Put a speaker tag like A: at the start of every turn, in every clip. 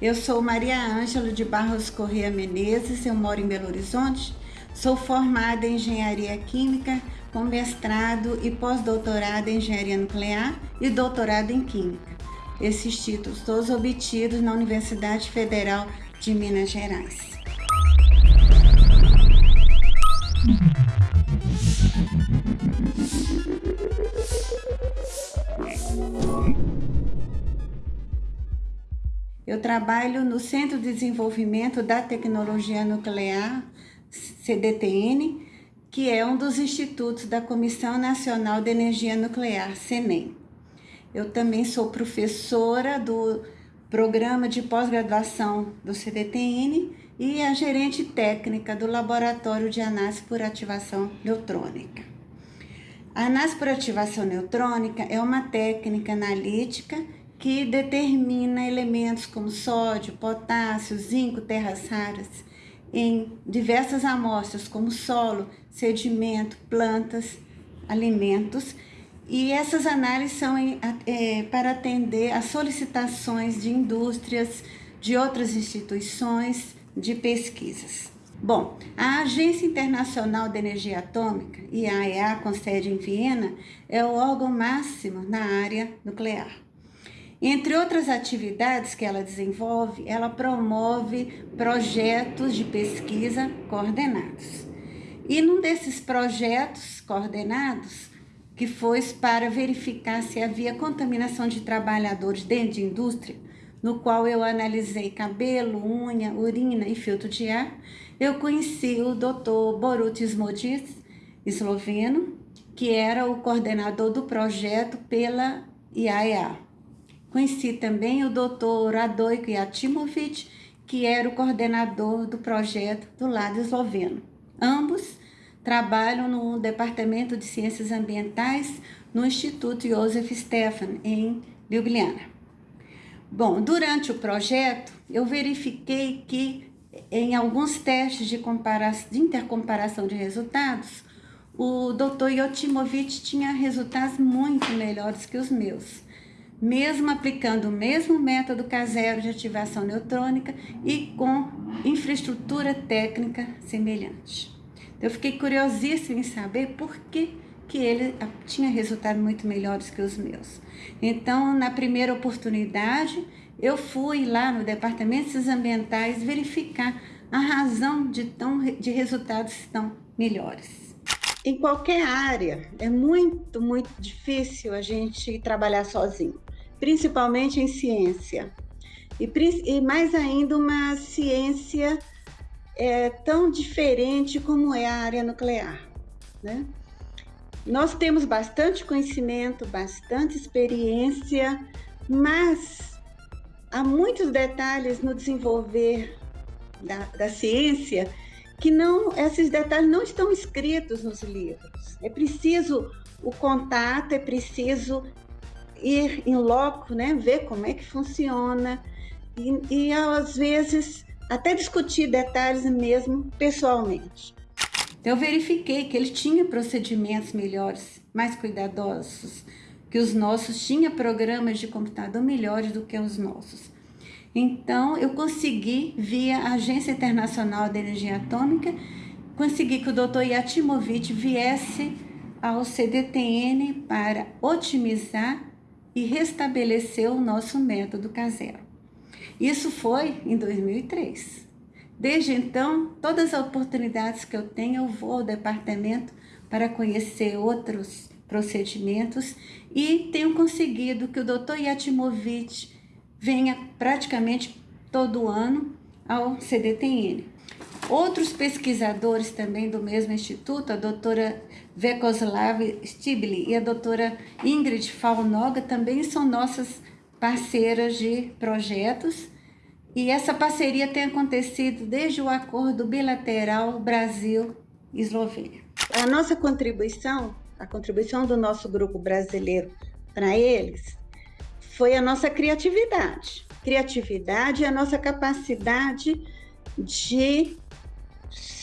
A: Eu sou Maria Ângela de Barros Correia Menezes, eu moro em Belo Horizonte. Sou formada em Engenharia Química, com mestrado e pós-doutorado em Engenharia Nuclear e doutorado em Química. Esses títulos todos obtidos na Universidade Federal de Minas Gerais. Eu trabalho no Centro de Desenvolvimento da Tecnologia Nuclear, CDTN, que é um dos institutos da Comissão Nacional de Energia Nuclear, CENEM. Eu também sou professora do programa de pós-graduação do CDTN e a gerente técnica do Laboratório de Análise por Ativação Neutrônica. A análise por ativação neutrônica é uma técnica analítica que determina elementos como sódio, potássio, zinco, terras raras em diversas amostras como solo, sedimento, plantas, alimentos e essas análises são é, para atender às solicitações de indústrias, de outras instituições de pesquisas. Bom, a Agência Internacional de Energia Atômica, IAEA, com sede em Viena, é o órgão máximo na área nuclear. Entre outras atividades que ela desenvolve, ela promove projetos de pesquisa coordenados. E num desses projetos coordenados, que foi para verificar se havia contaminação de trabalhadores dentro de indústria, no qual eu analisei cabelo, unha, urina e filtro de ar, eu conheci o Dr. Borutis Modis, esloveno, que era o coordenador do projeto pela IAEA. Conheci também o Dr. Radoiko Yatimovic, que era o coordenador do projeto do lado esloveno. Ambos trabalham no Departamento de Ciências Ambientais no Instituto Josef Stefan, em Ljubljana. Bom, durante o projeto, eu verifiquei que em alguns testes de, de intercomparação de resultados, o Dr. Yotimovic tinha resultados muito melhores que os meus mesmo aplicando o mesmo método caseiro de ativação neutrônica e com infraestrutura técnica semelhante. Eu fiquei curiosíssima em saber por que, que ele tinha resultados muito melhores que os meus. Então, na primeira oportunidade, eu fui lá no Departamento de Ciências Ambientais verificar a razão de, tão, de resultados tão melhores. Em qualquer área, é muito, muito difícil a gente trabalhar sozinho principalmente em ciência. E, e mais ainda uma ciência é, tão diferente como é a área nuclear. Né? Nós temos bastante conhecimento, bastante experiência, mas há muitos detalhes no desenvolver da, da ciência que não, esses detalhes não estão escritos nos livros. É preciso o contato, é preciso ir em loco, né, ver como é que funciona e, e às vezes até discutir detalhes mesmo pessoalmente. Então, eu verifiquei que ele tinha procedimentos melhores, mais cuidadosos que os nossos, tinha programas de computador melhores do que os nossos. Então, eu consegui, via a Agência Internacional de Energia Atômica, consegui que o Dr. Yatimovic viesse ao CDTN para otimizar e restabeleceu o nosso método caseiro. Isso foi em 2003. Desde então, todas as oportunidades que eu tenho, eu vou ao departamento para conhecer outros procedimentos e tenho conseguido que o Dr. Yatimovic venha praticamente todo ano ao CDTN. Outros pesquisadores também do mesmo instituto, a doutora Vekoslav Stibli e a doutora Ingrid Falnoga também são nossas parceiras de projetos e essa parceria tem acontecido desde o acordo bilateral Brasil-Eslovênia. A nossa contribuição, a contribuição do nosso grupo brasileiro para eles, foi a nossa criatividade. Criatividade é a nossa capacidade de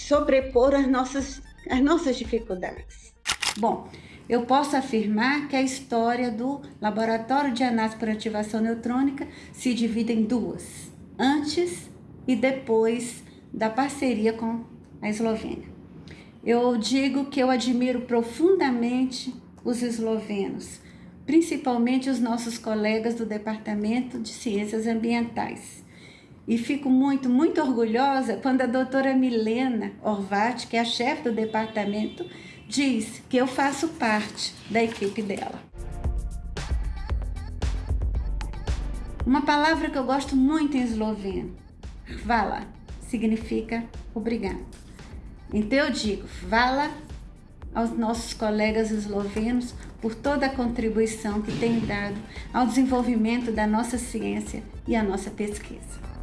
A: sobrepor as nossas, as nossas dificuldades. Bom, eu posso afirmar que a história do Laboratório de Análise por Ativação Neutrônica se divide em duas. antes e depois da parceria com a Eslovênia. Eu digo que eu admiro profundamente os eslovenos, principalmente os nossos colegas do Departamento de Ciências Ambientais. E fico muito, muito orgulhosa quando a doutora Milena Orvat, que é a chefe do departamento, diz que eu faço parte da equipe dela. Uma palavra que eu gosto muito em esloveno, vala, significa obrigado. Então eu digo, vala aos nossos colegas eslovenos por toda a contribuição que têm dado ao desenvolvimento da nossa ciência e à nossa pesquisa.